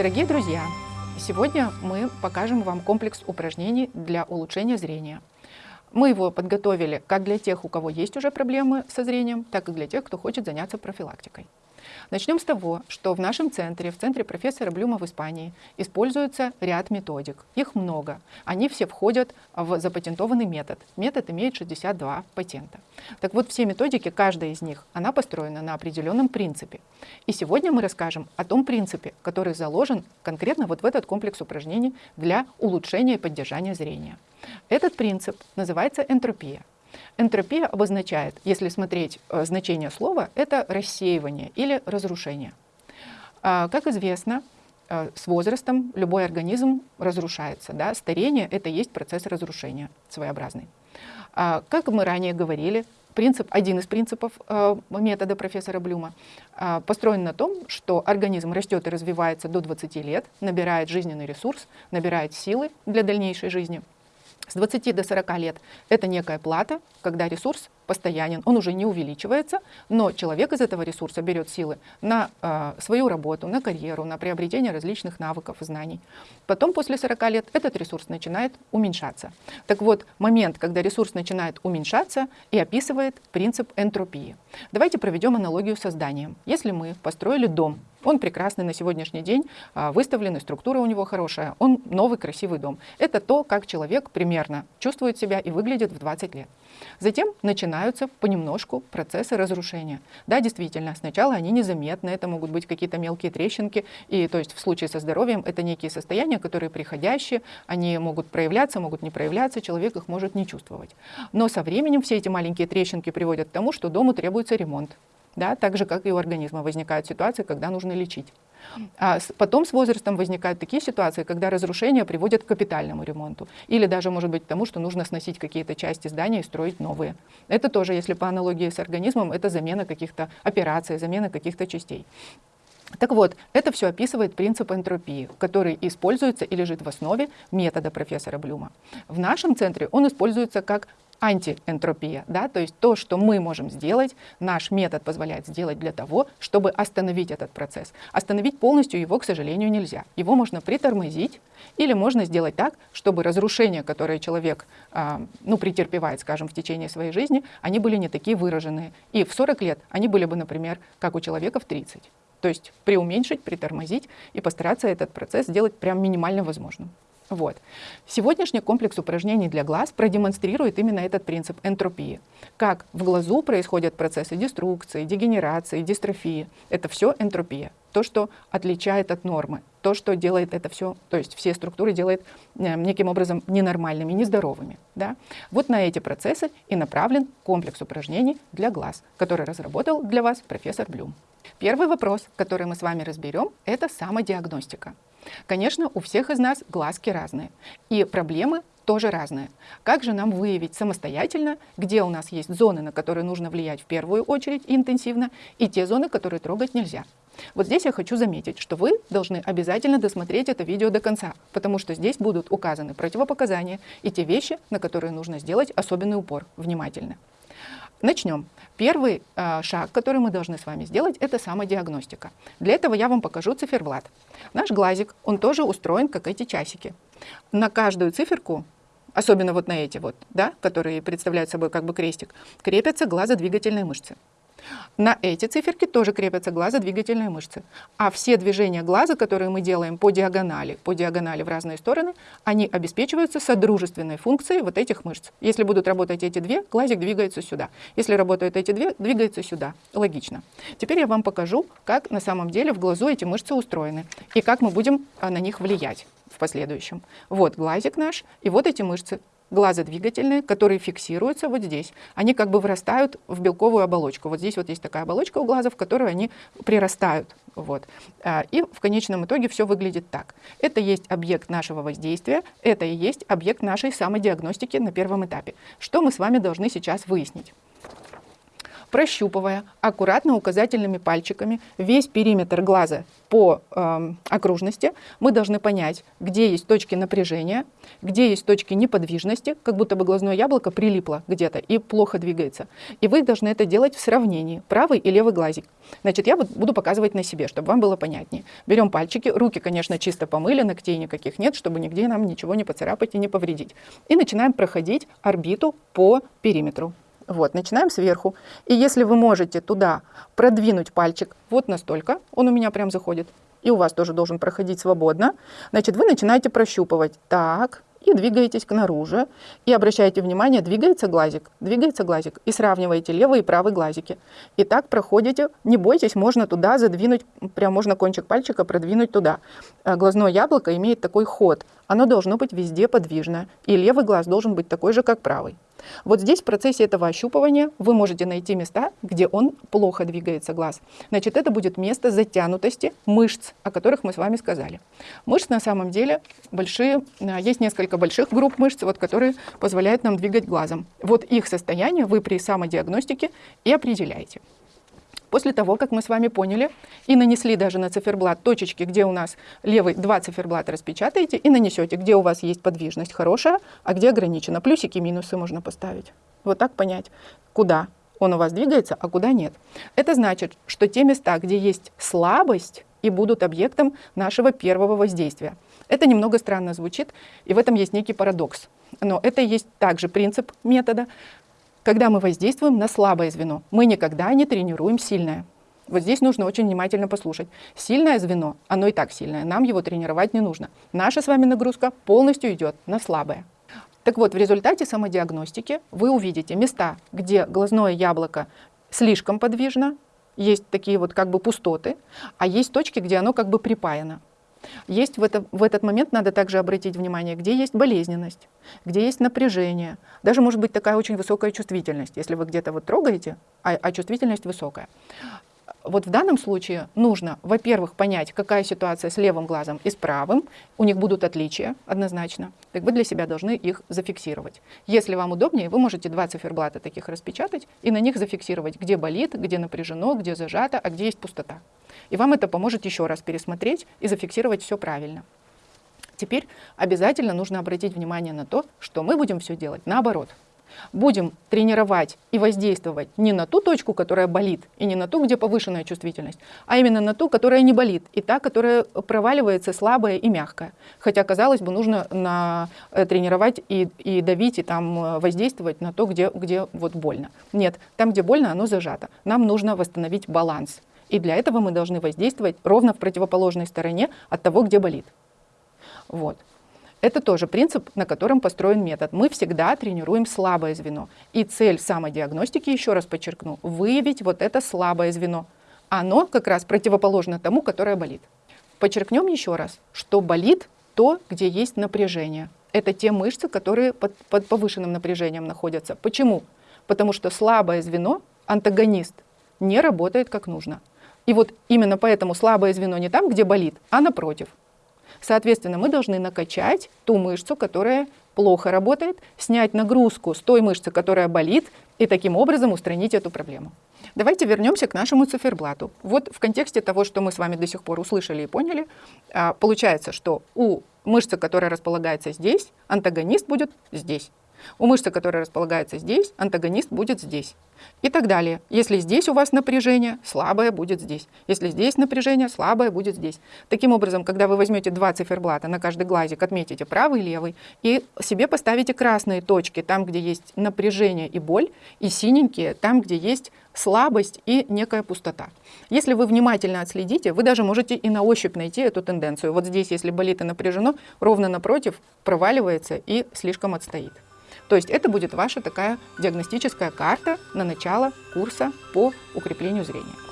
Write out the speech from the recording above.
Дорогие друзья, сегодня мы покажем вам комплекс упражнений для улучшения зрения. Мы его подготовили как для тех, у кого есть уже проблемы со зрением, так и для тех, кто хочет заняться профилактикой. Начнем с того, что в нашем центре, в центре профессора Блюма в Испании, используется ряд методик. Их много. Они все входят в запатентованный метод. Метод имеет 62 патента. Так вот, все методики, каждая из них, она построена на определенном принципе. И сегодня мы расскажем о том принципе, который заложен конкретно вот в этот комплекс упражнений для улучшения и поддержания зрения. Этот принцип называется энтропия. Энтропия обозначает, если смотреть э, значение слова, это рассеивание или разрушение. А, как известно, э, с возрастом любой организм разрушается. Да? Старение — это есть процесс разрушения своеобразный. А, как мы ранее говорили, принцип, один из принципов э, метода профессора Блюма построен на том, что организм растет и развивается до 20 лет, набирает жизненный ресурс, набирает силы для дальнейшей жизни — с 20 до 40 лет. Это некая плата, когда ресурс постоянен, он уже не увеличивается, но человек из этого ресурса берет силы на э, свою работу, на карьеру, на приобретение различных навыков и знаний. Потом, после 40 лет, этот ресурс начинает уменьшаться. Так вот, момент, когда ресурс начинает уменьшаться, и описывает принцип энтропии. Давайте проведем аналогию со зданием. Если мы построили дом, он прекрасный на сегодняшний день, а, выставленный, структура у него хорошая, он новый красивый дом. Это то, как человек примерно чувствует себя и выглядит в 20 лет. Затем начинаются понемножку процессы разрушения. Да, действительно, сначала они незаметны, это могут быть какие-то мелкие трещинки, и то есть в случае со здоровьем это некие состояния, которые приходящие, они могут проявляться, могут не проявляться, человек их может не чувствовать. Но со временем все эти маленькие трещинки приводят к тому, что дому требуется ремонт. Да, так же, как и у организма возникают ситуации, когда нужно лечить. А потом с возрастом возникают такие ситуации, когда разрушения приводят к капитальному ремонту. Или даже, может быть, к тому, что нужно сносить какие-то части здания и строить новые. Это тоже, если по аналогии с организмом, это замена каких-то операций, замена каких-то частей. Так вот, это все описывает принцип энтропии, который используется и лежит в основе метода профессора Блюма. В нашем центре он используется как антиэнтропия, да, то есть то, что мы можем сделать, наш метод позволяет сделать для того, чтобы остановить этот процесс. Остановить полностью его, к сожалению, нельзя. Его можно притормозить или можно сделать так, чтобы разрушения, которые человек э, ну, претерпевает, скажем, в течение своей жизни, они были не такие выраженные. И в 40 лет они были бы, например, как у человека в 30. То есть преуменьшить, притормозить и постараться этот процесс сделать прям минимально возможным. Вот. Сегодняшний комплекс упражнений для глаз продемонстрирует именно этот принцип энтропии. Как в глазу происходят процессы деструкции, дегенерации, дистрофии. Это все энтропия. То, что отличает от нормы. То, что делает это все, то есть все структуры делает э, неким образом ненормальными, нездоровыми. Да? Вот на эти процессы и направлен комплекс упражнений для глаз, который разработал для вас профессор Блюм. Первый вопрос, который мы с вами разберем, это самодиагностика. Конечно, у всех из нас глазки разные, и проблемы тоже разные. Как же нам выявить самостоятельно, где у нас есть зоны, на которые нужно влиять в первую очередь интенсивно, и те зоны, которые трогать нельзя? Вот здесь я хочу заметить, что вы должны обязательно досмотреть это видео до конца, потому что здесь будут указаны противопоказания и те вещи, на которые нужно сделать особенный упор, внимательно. Начнем. Первый э, шаг, который мы должны с вами сделать, это самодиагностика. Для этого я вам покажу циферблат. Наш глазик, он тоже устроен, как эти часики. На каждую циферку, особенно вот на эти вот, да, которые представляют собой как бы крестик, крепятся глазодвигательные мышцы. На эти циферки тоже крепятся глазодвигательные мышцы. А все движения глаза, которые мы делаем по диагонали, по диагонали в разные стороны, они обеспечиваются содружественной функцией вот этих мышц. Если будут работать эти две, глазик двигается сюда. Если работают эти две, двигается сюда. Логично. Теперь я вам покажу, как на самом деле в глазу эти мышцы устроены и как мы будем а, на них влиять в последующем. Вот глазик наш, и вот эти мышцы глазодвигательные, которые фиксируются вот здесь. Они как бы вырастают в белковую оболочку. Вот здесь вот есть такая оболочка у глаза, в которую они прирастают. Вот. А, и в конечном итоге все выглядит так. Это есть объект нашего воздействия, это и есть объект нашей самодиагностики на первом этапе. Что мы с вами должны сейчас выяснить? Прощупывая аккуратно указательными пальчиками весь периметр глаза по э, окружности, мы должны понять, где есть точки напряжения, где есть точки неподвижности, как будто бы глазное яблоко прилипло где-то и плохо двигается. И вы должны это делать в сравнении, правый и левый глазик. Значит, я буду показывать на себе, чтобы вам было понятнее. Берем пальчики, руки, конечно, чисто помыли, ногтей никаких нет, чтобы нигде нам ничего не поцарапать и не повредить. И начинаем проходить орбиту по периметру. Вот, начинаем сверху. И если вы можете туда продвинуть пальчик вот настолько, он у меня прям заходит, и у вас тоже должен проходить свободно, значит, вы начинаете прощупывать. Так, и двигаетесь к наружу. И обращаете внимание, двигается глазик, двигается глазик. И сравниваете левый и правый глазики. И так проходите, не бойтесь, можно туда задвинуть, прям можно кончик пальчика продвинуть туда. Э, глазное яблоко имеет такой ход. Оно должно быть везде подвижное. И левый глаз должен быть такой же, как правый. Вот здесь в процессе этого ощупывания вы можете найти места, где он плохо двигается глаз. Значит, это будет место затянутости мышц, о которых мы с вами сказали. Мышц на самом деле большие, э, есть несколько больших групп мышц, вот, которые позволяют нам двигать глазом. Вот их состояние вы при самодиагностике и определяете. После того, как мы с вами поняли и нанесли даже на циферблат точечки, где у нас левый два циферблата распечатаете и нанесете, где у вас есть подвижность хорошая, а где ограничена. Плюсики, минусы можно поставить. Вот так понять, куда он у вас двигается, а куда нет. Это значит, что те места, где есть слабость, и будут объектом нашего первого воздействия. Это немного странно звучит, и в этом есть некий парадокс. Но это есть также принцип метода, когда мы воздействуем на слабое звено, мы никогда не тренируем сильное. Вот здесь нужно очень внимательно послушать. Сильное звено, оно и так сильное, нам его тренировать не нужно. Наша с вами нагрузка полностью идет на слабое. Так вот, в результате самодиагностики вы увидите места, где глазное яблоко слишком подвижно, есть такие вот как бы пустоты, а есть точки, где оно как бы припаяно. Есть в, это, в этот момент надо также обратить внимание, где есть болезненность, где есть напряжение. Даже может быть такая очень высокая чувствительность, если вы где-то вот трогаете, а, а чувствительность высокая. Вот в данном случае нужно, во-первых, понять, какая ситуация с левым глазом и с правым. У них будут отличия однозначно. Так вы для себя должны их зафиксировать. Если вам удобнее, вы можете два циферблата таких распечатать и на них зафиксировать, где болит, где напряжено, где зажато, а где есть пустота. И вам это поможет еще раз пересмотреть и зафиксировать все правильно. Теперь обязательно нужно обратить внимание на то, что мы будем все делать наоборот. Будем тренировать и воздействовать не на ту точку, которая болит, и не на ту, где повышенная чувствительность, а именно на ту, которая не болит, и та, которая проваливается слабая и мягкая. Хотя, казалось бы, нужно на, э, тренировать и, и давить, и там э, воздействовать на то, где, где вот больно. Нет, там, где больно, оно зажато. Нам нужно восстановить баланс. И для этого мы должны воздействовать ровно в противоположной стороне от того, где болит. Вот. Это тоже принцип, на котором построен метод. Мы всегда тренируем слабое звено. И цель самодиагностики, еще раз подчеркну, выявить вот это слабое звено. Оно как раз противоположно тому, которое болит. Подчеркнем еще раз, что болит то, где есть напряжение. Это те мышцы, которые под, под повышенным напряжением находятся. Почему? Потому что слабое звено, антагонист, не работает как нужно. И вот именно поэтому слабое звено не там, где болит, а напротив. Соответственно, мы должны накачать ту мышцу, которая плохо работает, снять нагрузку с той мышцы, которая болит, и таким образом устранить эту проблему. Давайте вернемся к нашему циферблату. Вот в контексте того, что мы с вами до сих пор услышали и поняли, а, получается, что у мышцы, которая располагается здесь, антагонист будет здесь. У мышцы, которая располагается здесь, антагонист будет здесь. И так далее. Если здесь у вас напряжение, слабое будет здесь. Если здесь напряжение, слабое будет здесь. Таким образом, когда вы возьмете два циферблата, на каждый глазик отметите правый и левый, и себе поставите красные точки там, где есть напряжение и боль, и синенькие там, где есть слабость и некая пустота. Если вы внимательно отследите, вы даже можете и на ощупь найти эту тенденцию. Вот здесь, если болит и напряжено, ровно напротив проваливается и слишком отстоит. То есть это будет ваша такая диагностическая карта на начало курса по укреплению зрения.